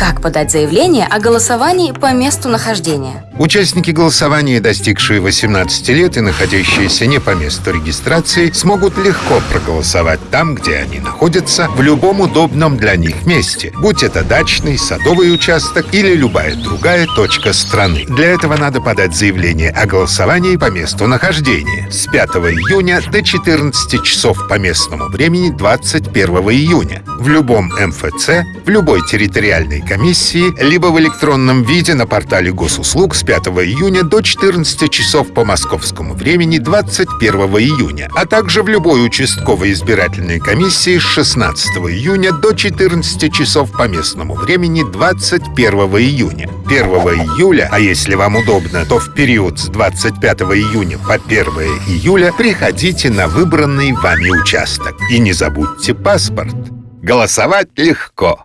Как подать заявление о голосовании по месту нахождения? Участники голосования, достигшие 18 лет и находящиеся не по месту регистрации, смогут легко проголосовать там, где они находятся, в любом удобном для них месте, будь это дачный, садовый участок или любая другая точка страны. Для этого надо подать заявление о голосовании по месту нахождения. С 5 июня до 14 часов по местному времени 21 июня. В любом МФЦ, в любой территориальной комиссии, либо в электронном виде на портале госуслуг с 5 июня до 14 часов по московскому времени 21 июня, а также в любой участковой избирательной комиссии с 16 июня до 14 часов по местному времени 21 июня. 1 июля, а если вам удобно, то в период с 25 июня по 1 июля приходите на выбранный вами участок. И не забудьте паспорт. Голосовать легко.